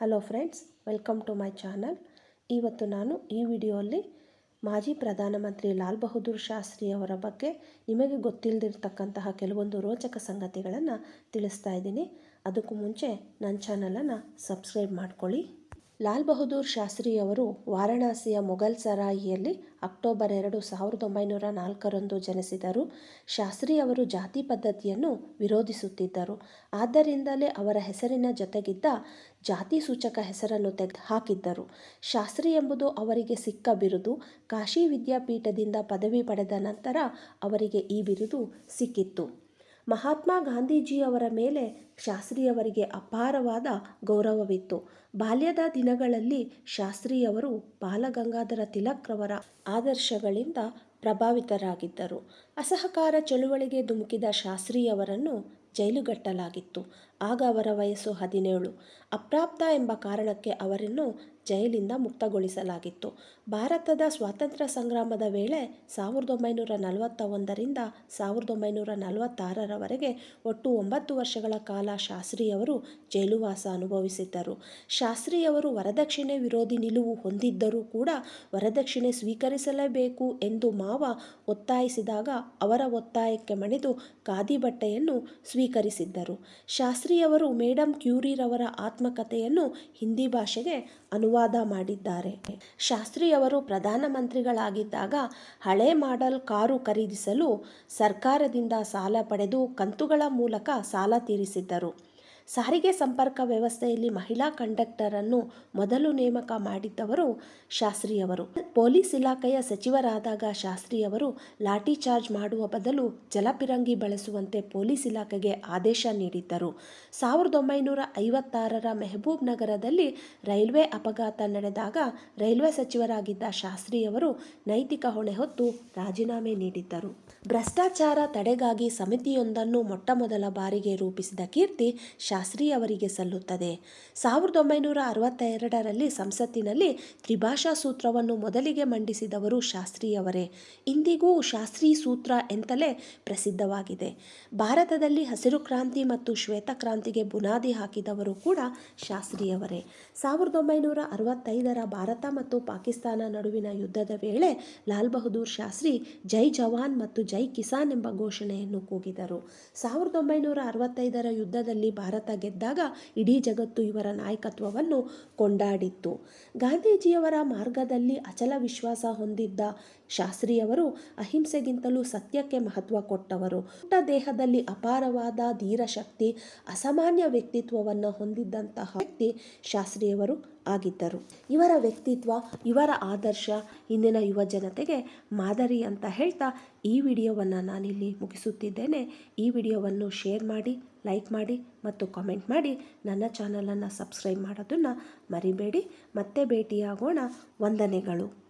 Hello friends welcome to my channel ಇವತ್ತು ನಾನು ಈ ವಿಡಿಯೋಲ್ಲಿ ಮಾಜಿ ಪ್ರಧಾನಮಂತ್ರಿ ಲಾಲ್ ಬಹದ್ದೂರ್ ಶಾಸ್ತ್ರಿ ಅವರ ಬಗ್ಗೆ ನಿಮಗೆ ಗೊತ್ತಿಲ್ಲದಿರ್ತಕ್ಕಂತಹ ಕೆಲವೊಂದು ರೋಚಕ ಸಂಗತಿಗಳನ್ನು ತಿಳಿಸ್ತಾ ಇದ್ದೀನಿ. ಅದಕ್ಕೂ ಮುಂಚೆ ನನ್ನ ಚಾನಲನ್ನು ಸಬ್ಸ್ಕ್ರೈಬ್ ಮಾಡ್ಕೊಳ್ಳಿ. ಲಾಲ್ ಬಹದ್ದೂರ್ ಶಾಸ್ತ್ರಿಯವರು ವಾರಣಾಸಿಯ ಮೊಘಲ್ ಸರಾಯಿಯಲ್ಲಿ ಅಕ್ಟೋಬರ್ ಎರಡು ಸಾವಿರದ ಒಂಬೈನೂರ ನಾಲ್ಕರಂದು ಜನಿಸಿದರು. ಶಾಸ್ತ್ರಿಯವರು ಜಾತಿ ಪದ್ಧತಿಯನ್ನು ವಿರೋಧಿಸುತ್ತಿದ್ದರು. ಆದ್ದರಿಂದಲೇ ಅವರ ಹೆಸರಿನ ಜೊತೆಗಿದ್ದ ಜಾತಿ ಸೂಚಕ ಹೆಸರನ್ನು ತೆಗೆದು ಹಾಕಿದ್ದರು ಶಾಸ್ತ್ರಿ ಎಂಬುದು ಅವರಿಗೆ ಸಿಕ್ಕ ಬಿರುದು. ಕಾಶಿ ವಿದ್ಯಾಪೀಠದಿಂದ ಪದವಿ ಪಡೆದ ನಂತರ ಅವರಿಗೆ ಈ ಬಿರುದು ಸಿಕ್ಕಿತ್ತು. ಮಹಾತ್ಮ ಗಾಂಧೀಜಿಯವರ ಮೇಲೆ ಶಾಸ್ತ್ರಿಯವರಿಗೆ ಅಪಾರವಾದ ಗೌರವವಿತ್ತು. ಬಾಲ್ಯದ ದಿನಗಳಲ್ಲಿ ಶಾಸ್ತ್ರಿಯವರು ಬಾಲಗಂಗಾಧರ ತಿಲಕ್ರವರ ಆದರ್ಶಗಳಿಂದ ಪ್ರಭಾವಿತರಾಗಿದ್ದರು. ಅಸಹಕಾರ ಚಳುವಳಿಗೆ ಧುಮುಕಿದ ಶಾಸ್ತ್ರಿಯವರನ್ನು ಜೈಲುಗಟ್ಟಲಾಗಿತ್ತು. ಆಗ ಅವರ ವಯಸ್ಸು ಹದಿನೇಳು. ಅಪ್ರಾಪ್ತ ಎಂಬ ಕಾರಣಕ್ಕೆ ಅವರನ್ನು ಜೈಲಿಂದ ಮುಕ್ತಗೊಳಿಸಲಾಗಿತ್ತು. ಭಾರತದ ಸ್ವಾತಂತ್ರ್ಯ ಸಂಗ್ರಾಮದ ವೇಳೆ ಸಾವಿರದ ಒಂಬೈನೂರ ನಲವತ್ತ ಒಂದರಿಂದ ಸಾವಿರದ ಒಂಬೈನೂರ ನಲವತ್ತಾರರವರೆಗೆ ಒಟ್ಟು ಒಂಬತ್ತು ವರ್ಷಗಳ ಕಾಲ ಶಾಸ್ತ್ರಿಯವರು ಜೈಲುವಾಸ ಅನುಭವಿಸಿದ್ದರು. ಶಾಸ್ತ್ರಿಯವರು ವರದಕ್ಷಿಣೆ ವಿರೋಧಿ ನಿಲುವು ಹೊಂದಿದ್ದರೂ ಕೂಡ ವರದಕ್ಷಿಣೆ ಸ್ವೀಕರಿಸಲೇಬೇಕು ಎಂದು ಮಾವ ಒತ್ತಾಯಿಸಿದಾಗ ಅವರ ಒತ್ತಾಯಕ್ಕೆ ಮಣಿದು ಖಾದಿ ಬಟ್ಟೆಯನ್ನು ಸ್ವೀಕರಿಸಿದ್ದರು. ಶಾಸ್ತ್ರಿಯವರು ಮೇಡಮ್ ಕ್ಯೂರಿರವರ ಆತ್ಮಕಥೆಯನ್ನು ಹಿಂದಿ ಭಾಷೆಗೆ ಅನುವಾದ ಮಾಡಿದ್ದಾರೆ. ಶಾಸ್ತ್ರಿಯವರು ಪ್ರಧಾನಮಂತ್ರಿಗಳಾಗಿದ್ದಾಗ ಹಳೆ ಮಾಡೆಲ್ ಕಾರು ಖರೀದಿಸಲು ಸರ್ಕಾರದಿಂದ ಸಾಲ ಪಡೆದು ಕಂತುಗಳ ಮೂಲಕ ಸಾಲ ತೀರಿಸಿದ್ದರು. ಸಾರಿಗೆ ಸಂಪರ್ಕ ವ್ಯವಸ್ಥೆಯಲ್ಲಿ ಮಹಿಳಾ ಕಂಡಕ್ಟರನ್ನು ಮೊದಲು ನೇಮಕ ಮಾಡಿದ್ದವರು ಶಾಸ್ತ್ರಿಯವರು. ಪೊಲೀಸ್ ಇಲಾಖೆಯ ಸಚಿವರಾದಾಗ ಶಾಸ್ತ್ರಿಯವರು ಲಾಠಿ ಚಾರ್ಜ್ ಮಾಡುವ ಬದಲು ಜಲಪಿರಂಗಿ ಬಳಸುವಂತೆ ಪೊಲೀಸ್ ಇಲಾಖೆಗೆ ಆದೇಶ ನೀಡಿದ್ದರು. ಸಾವಿರದ ಒಂಬೈನೂರ ಐವತ್ತಾರರ ಮೆಹಬೂಬ್ ನಗರದಲ್ಲಿ ರೈಲ್ವೆ ಅಪಘಾತ ನಡೆದಾಗ ರೈಲ್ವೆ ಸಚಿವರಾಗಿದ್ದ ಶಾಸ್ತ್ರಿಯವರು ನೈತಿಕ ಹೊಣೆ ಹೊತ್ತು ರಾಜೀನಾಮೆ ನೀಡಿದ್ದರು. ಭ್ರಷ್ಟಾಚಾರ ತಡೆಗಾಗಿ ಸಮಿತಿಯೊಂದನ್ನು ಮೊಟ್ಟಮೊದಲ ಬಾರಿಗೆ ರೂಪಿಸಿದ ಕೀರ್ತಿ ಶಾಸ್ತ್ರಿ ಅವರಿಗೆ ಸಲ್ಲುತ್ತದೆ. ಸಾವಿರದ ಒಂಬೈನೂರ ಅರವತ್ತೆರಡರಲ್ಲಿ ಸಂಸತ್ತಿನಲ್ಲಿ ತ್ರಿಭಾಷಾ ಸೂತ್ರವನ್ನು ಮೊದಲಿಗೆ ಮಂಡಿಸಿದವರು ಶಾಸ್ತ್ರಿಯವರೇ ಇಂದಿಗೂ ಶಾಸ್ತ್ರಿ ಸೂತ್ರ ಎಂತಲೇ ಪ್ರಸಿದ್ಧವಾಗಿದೆ. ಭಾರತದಲ್ಲಿ ಹಸಿರು ಕ್ರಾಂತಿ ಮತ್ತು ಶ್ವೇತ ಕ್ರಾಂತಿಗೆ ಬುನಾದಿ ಹಾಕಿದವರು ಕೂಡ ಶಾಸ್ತ್ರಿಯವರೇ ಸಾವಿರದ ಒಂಬೈನೂರ ಅರವತ್ತೈದರ ಭಾರತ ಮತ್ತು ಪಾಕಿಸ್ತಾನ ನಡುವಿನ ಯುದ್ಧದ ವೇಳೆ ಲಾಲ್ ಬಹದ್ದೂರ್ ಶಾಸ್ತ್ರಿ ಜೈ ಜವಾನ್ ಮತ್ತು ಜೈ ಕಿಸಾನ್ ಎಂಬ ಘೋಷಣೆಯನ್ನು ಕೂಗಿದರು. ಸಾವಿರದ ಒಂಬೈನೂರ ಅರವತ್ತೈದರ ಯುದ್ಧದಲ್ಲಿ ಭಾರತ ಗೆದ್ದಾಗ ಇಡೀ ಜಗತ್ತು ಇವರ ನಾಯಕತ್ವವನ್ನು ಕೊಂಡಾಡಿತ್ತು. ಗಾಂಧೀಜಿಯವರ ಮಾರ್ಗದಲ್ಲಿ ಅಚಲ ವಿಶ್ವಾಸ ಹೊಂದಿದ್ದ ಶಾಸ್ತ್ರಿಯವರು ಅಹಿಂಸೆಗಿಂತಲೂ ಸತ್ಯಕ್ಕೆ ಮಹತ್ವ ಕೊಟ್ಟವರು. ಪುಟ್ಟ ದೇಹದಲ್ಲಿ ಅಪಾರವಾದ ಧೀರಶಕ್ತಿ ಅಸಾಮಾನ್ಯ ವ್ಯಕ್ತಿತ್ವವನ್ನು ಹೊಂದಿದ್ದಂತಹ ವ್ಯಕ್ತಿ ಶಾಸ್ತ್ರಿಯವರು ಆಗಿದ್ದರು. ಇವರ ವ್ಯಕ್ತಿತ್ವ, ಇವರ ಆದರ್ಶ, ಇಂದಿನ ಯುವ ಜನತೆಗೆ ಮಾದರಿ ಅಂತ ಹೇಳ್ತಾ ಈ ವಿಡಿಯೋವನ್ನು ನಾನಿಲ್ಲಿ ಮುಗಿಸುತ್ತಿದ್ದೇನೆ. ಈ ವಿಡಿಯೋವನ್ನು ಶೇರ್ ಮಾಡಿ ಲೈಕ್ ಮಾಡಿ ಮತ್ತು ಕಾಮೆಂಟ್ ಮಾಡಿ ನನ್ನ ಚಾನಲನ್ನು ಸಬ್ಸ್ಕ್ರೈಬ್ ಮಾಡೋದನ್ನು ಮರಿಬೇಡಿ. ಮತ್ತೆ ಭೇಟಿಯಾಗೋಣ. ವಂದನೆಗಳು.